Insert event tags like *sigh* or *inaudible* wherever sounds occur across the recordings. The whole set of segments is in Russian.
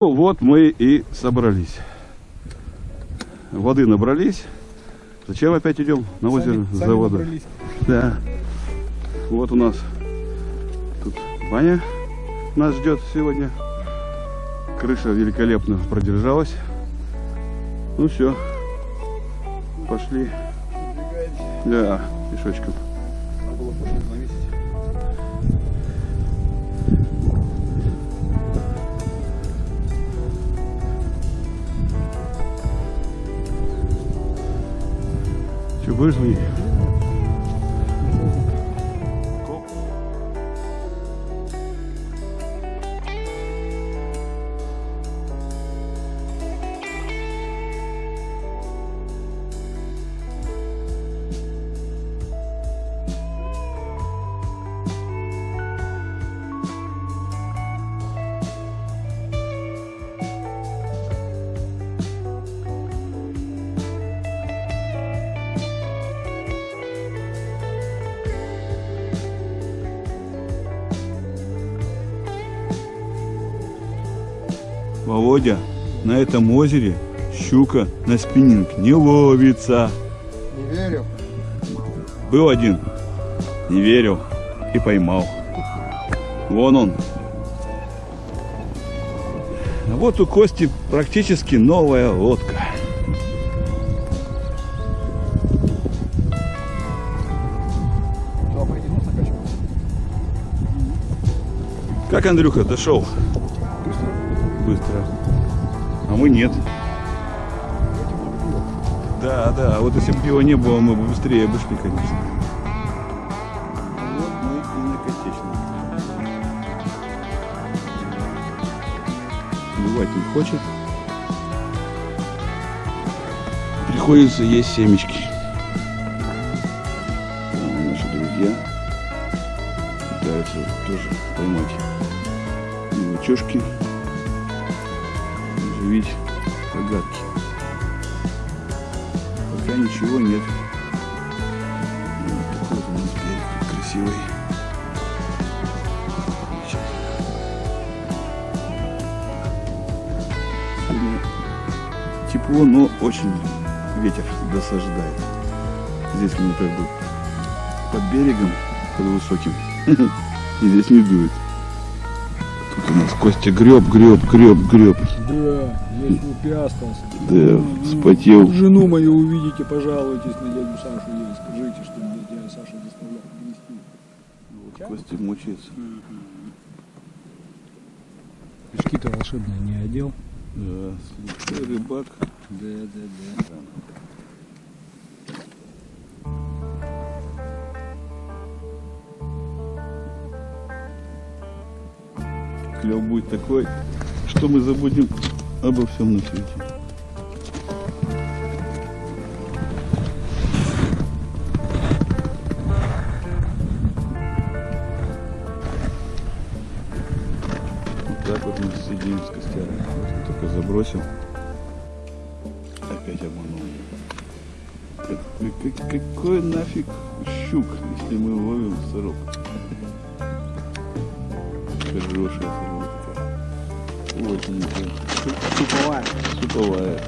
Ну, Вот мы и собрались. Воды набрались. Зачем опять идем на озеро Сами- за сами водой? набрались. Да. Вот у нас тут баня нас ждет сегодня. Крыша великолепно продержалась. Ну все. Пошли. Да, пешочком. Надо было 不是苏 Володя, на этом озере щука на спиннинг не ловится. Не верю. Был один, не верил и поймал. Вон он. Вот у Кости практически новая лодка. Как Андрюха дошел? Быстро. А мы нет. Да, да. А вот если бы пива не было, мы бы быстрее бы шли, конечно. Вот мы и на Котечном. Бывать не хочет. Приходится есть семечки. Там наши друзья пытаются тоже поймать мелочешки, оживить рогатки. Пока ничего нет. Вот такой вот у нас берег красивый. Сегодня тепло, но очень ветер досаждает. Здесь мы как бы под берегом, под высоким. *laughs* И здесь не дует. Нас Костя греб, греб, греб, греб. Да, весь в остался. Да, вспотел. Жену мою увидите, пожалуйтесь на дядю Сашу ей. Скажите, что мне дядя Саша заставлял грести. Вот Костя мучается. Пешки-то волшебные не одел. Да, рыбак. Да, да, да. Клев будет такой, что мы забудем обо всем на свете. Вот так вот мы сидим с он только забросил. Опять обманул. Как- как- какой нафиг щук, если мы ловим сырок? Хорошая сырок Очень Суповая. суповая.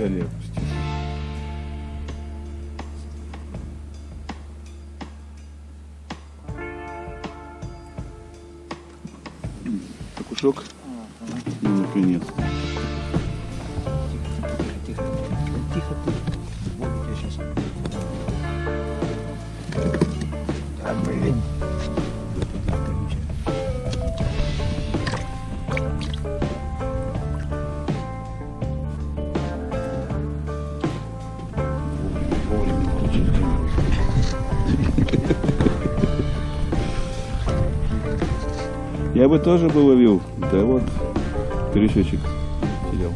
Всё, Опустить. Окушок. Ну, наконец. Тихо, тихо. Вот я сейчас. Да, блин. Я бы тоже бы ловил, да вот крючочек терял.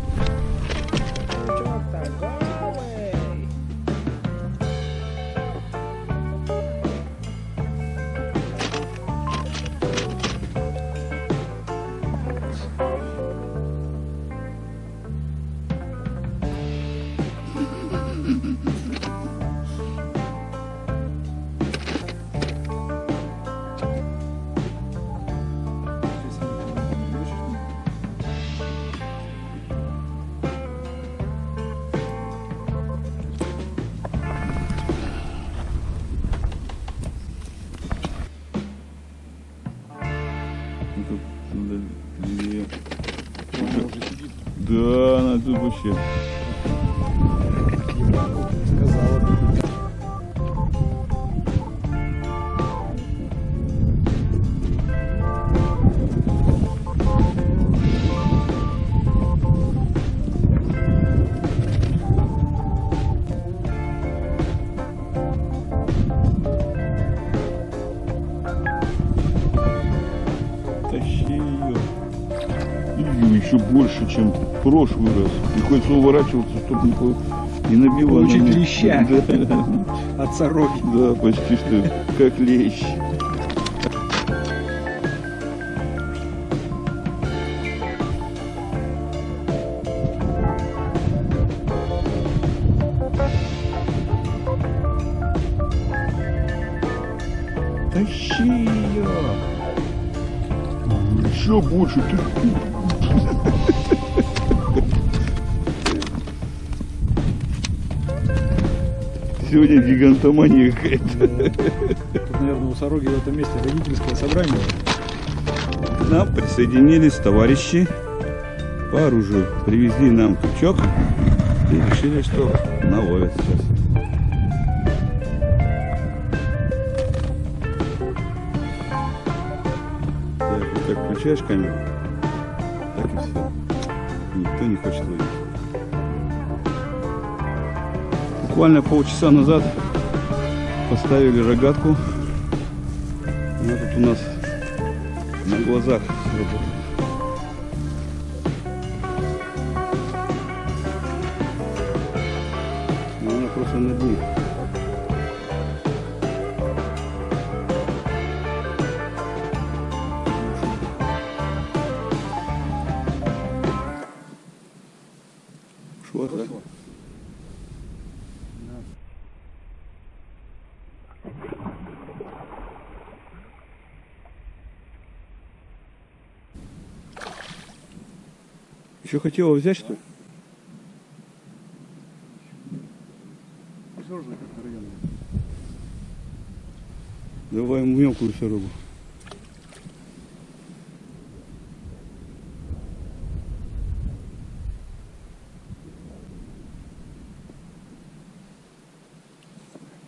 Да, она тут вообще. Сказала еще больше, чем в прошлый раз. Приходится уворачиваться, чтобы не, не набила. Получить леща. *laughs* Да, От сороки. да, почти что как лещ. Тащи ее! Еще больше ты. Сегодня гигантомания какая-то. Тут, наверное, у сороги в этом месте родительское собрание. К нам присоединились товарищи по оружию. Привезли нам крючок и решили, что наловят сейчас. Так, вот как включаешь камеру, так и все. Никто не хочет ловить. Буквально полчаса назад поставили рогатку. Она тут у нас на глазах сработала. Но она просто на дне. Ушла, да? Еще хотела взять, что ли? Давай мелкую сорогу.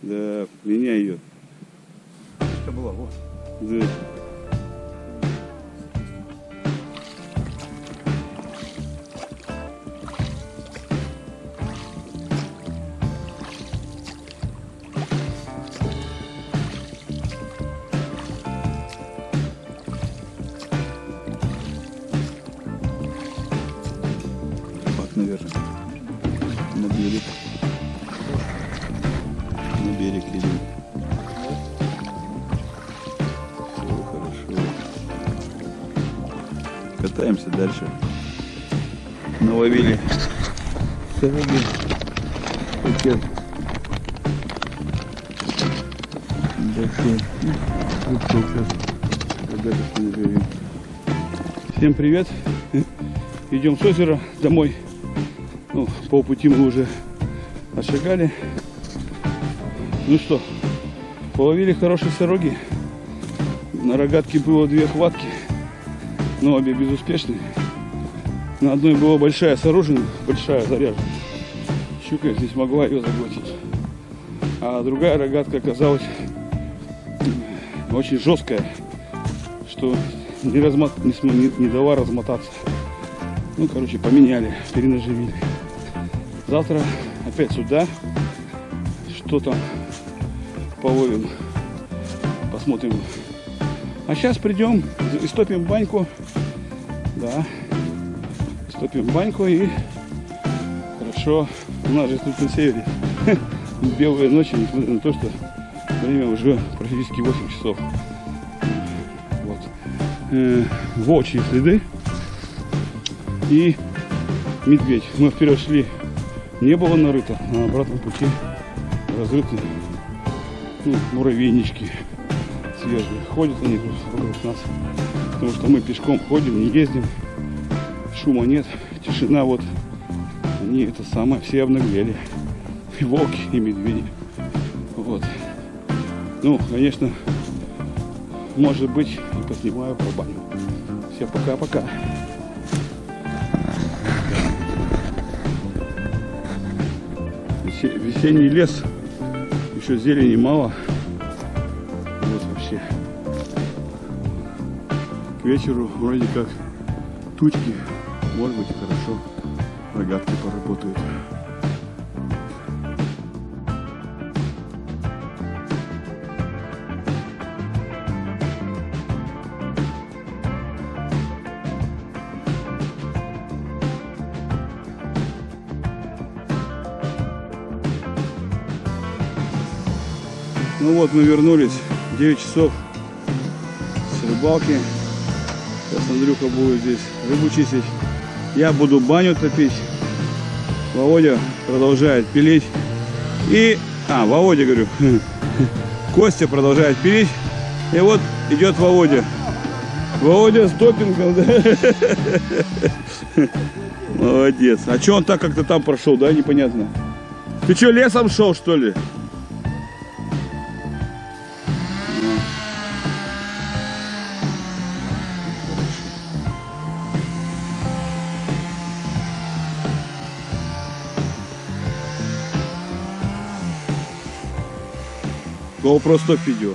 Да, меняй ее. Это была, вот. Да. Наверное. На берег. На берег идем. Все хорошо. Катаемся дальше. Наловили сороги. Пакет. Большой. Всем привет. *laughs* Идем с озера домой. Ну, полпути мы уже отшагали. Ну что, половили хорошие сороги. На рогатке было две хватки, но обе безуспешные. На одной была большая с оружием, большая заряжена. Щука здесь могла ее заглотить. А другая рогатка оказалась очень жесткая, что не, размот... не, не- не дала размотаться. Ну, короче, поменяли, перенаживили. Завтра опять сюда. Что там половим. Посмотрим. А сейчас придем, истопим баньку. Да. Истопим баньку и хорошо. У нас же тут на севере *laughs* белые ночи, несмотря на то, что время уже практически 8 часов. Вот. Э, следы и медведь. Мы вперед шли, не было нарыто, а на обратном пути разрыты ну, муравейнички свежие. Ходят они вокруг нас, потому что мы пешком ходим, не ездим, шума нет, тишина вот. Они это самое, все обнаглели. И волки, и медведи. Вот. Ну, конечно, может быть, и поснимаю про баню. Все пока-пока. Весенний лес. Еще зелени мало. Вот вообще. К вечеру вроде как тучки. Может быть хорошо. Рогатки поработают. Ну вот мы вернулись. 9 часов с рыбалки. Сейчас Андрюха будет здесь рыбу чистить. Я буду баню топить. Володя продолжает пилить. И... А, Володя, говорю. *laughs* Костя продолжает пилить. И вот идет Володя. Володя с допингом, да? *laughs* Молодец. А что он так как-то там прошел, да, непонятно? Ты что, лесом шел, что ли? GoPro стоп видео.